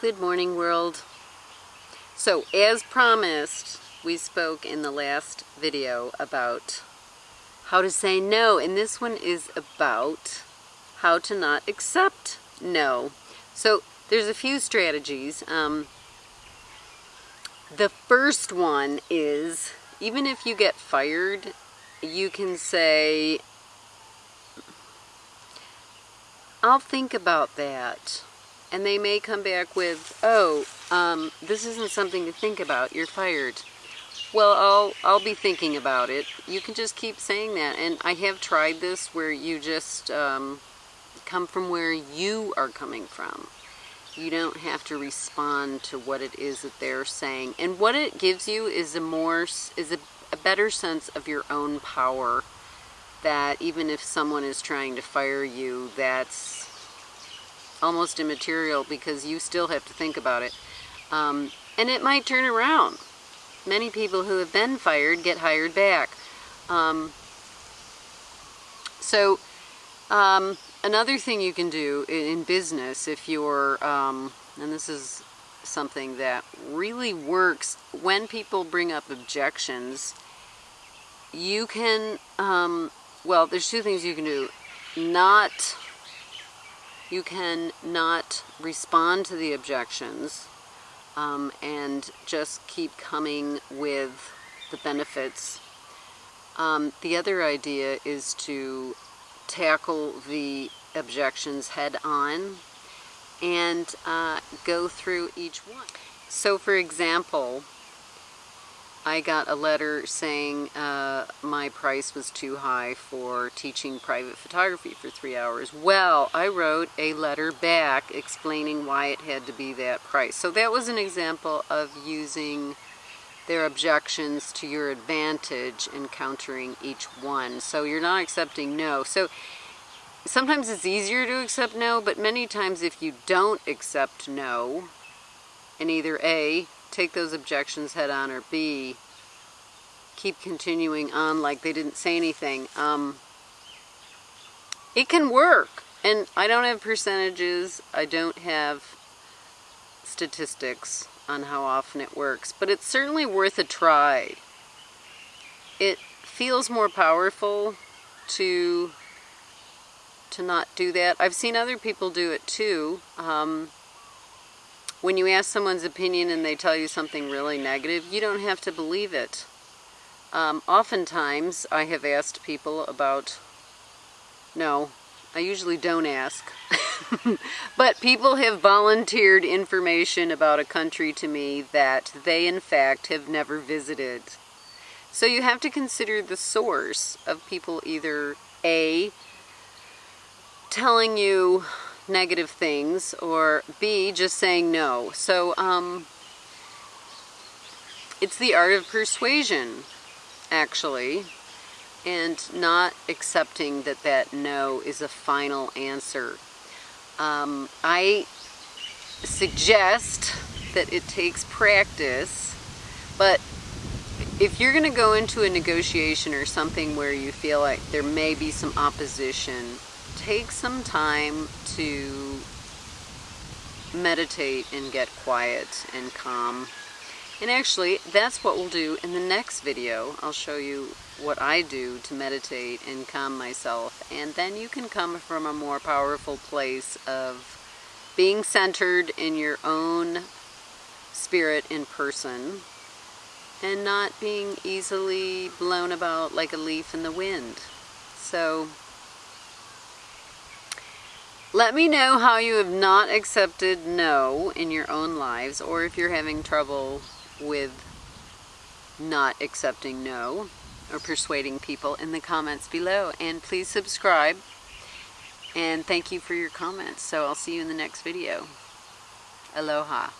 Good morning, world. So, as promised, we spoke in the last video about how to say no, and this one is about how to not accept no. So, there's a few strategies. Um, the first one is even if you get fired, you can say, I'll think about that and they may come back with, oh, um, this isn't something to think about, you're fired. Well, I'll, I'll be thinking about it. You can just keep saying that. And I have tried this where you just um, come from where you are coming from. You don't have to respond to what it is that they're saying. And what it gives you is a more, is a, a better sense of your own power that even if someone is trying to fire you, that's almost immaterial because you still have to think about it. Um, and it might turn around. Many people who have been fired get hired back. Um, so um, another thing you can do in business if you're, um, and this is something that really works when people bring up objections, you can, um, well, there's two things you can do. Not you can not respond to the objections um, and just keep coming with the benefits. Um, the other idea is to tackle the objections head on and uh, go through each one. So for example, I got a letter saying uh, my price was too high for teaching private photography for three hours. Well, I wrote a letter back explaining why it had to be that price. So that was an example of using their objections to your advantage and countering each one. So you're not accepting no. So sometimes it's easier to accept no, but many times if you don't accept no, and either A, take those objections head on or B, keep continuing on like they didn't say anything. Um, it can work. And I don't have percentages. I don't have statistics on how often it works. But it's certainly worth a try. It feels more powerful to to not do that. I've seen other people do it too. Um, when you ask someone's opinion and they tell you something really negative, you don't have to believe it. Um, oftentimes, I have asked people about, no, I usually don't ask, but people have volunteered information about a country to me that they in fact have never visited. So you have to consider the source of people either A, telling you negative things, or B, just saying no. So, um, it's the art of persuasion, actually, and not accepting that that no is a final answer. Um, I suggest that it takes practice, but if you're going to go into a negotiation or something where you feel like there may be some opposition, take some time to meditate and get quiet and calm. And actually, that's what we'll do in the next video. I'll show you what I do to meditate and calm myself. And then you can come from a more powerful place of being centered in your own spirit in person and not being easily blown about like a leaf in the wind. So let me know how you have not accepted no in your own lives or if you're having trouble with not accepting no or persuading people in the comments below. And please subscribe. And thank you for your comments. So I'll see you in the next video. Aloha.